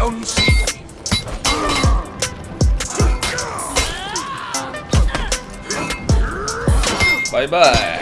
don't see. Bye bye.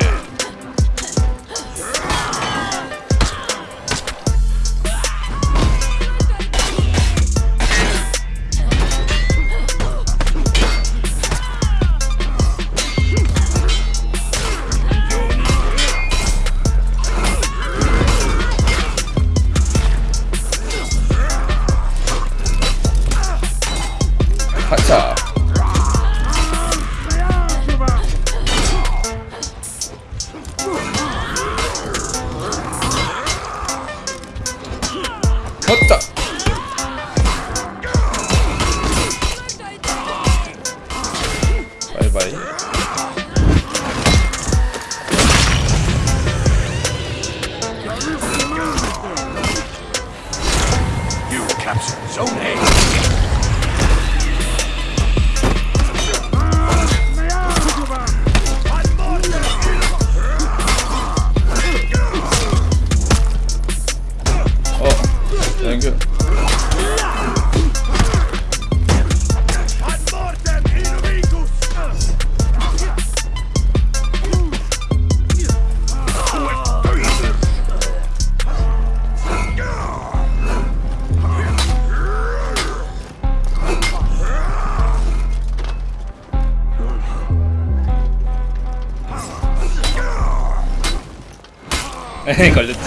もっと École de tir.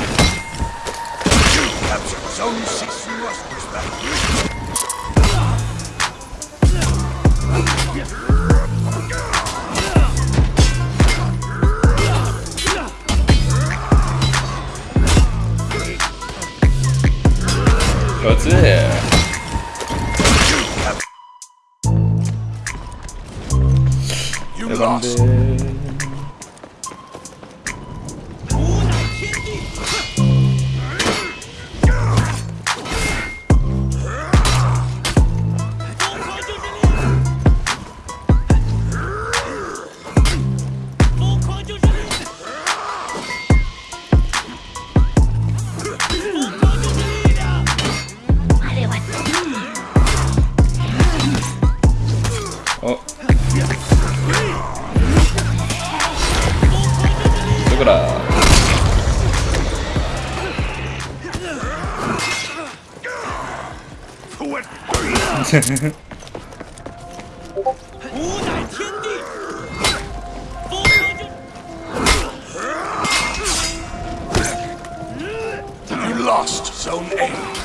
You lost. you lost Zone A.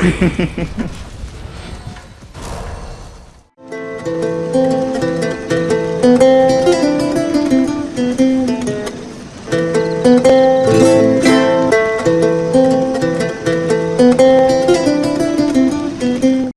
glory!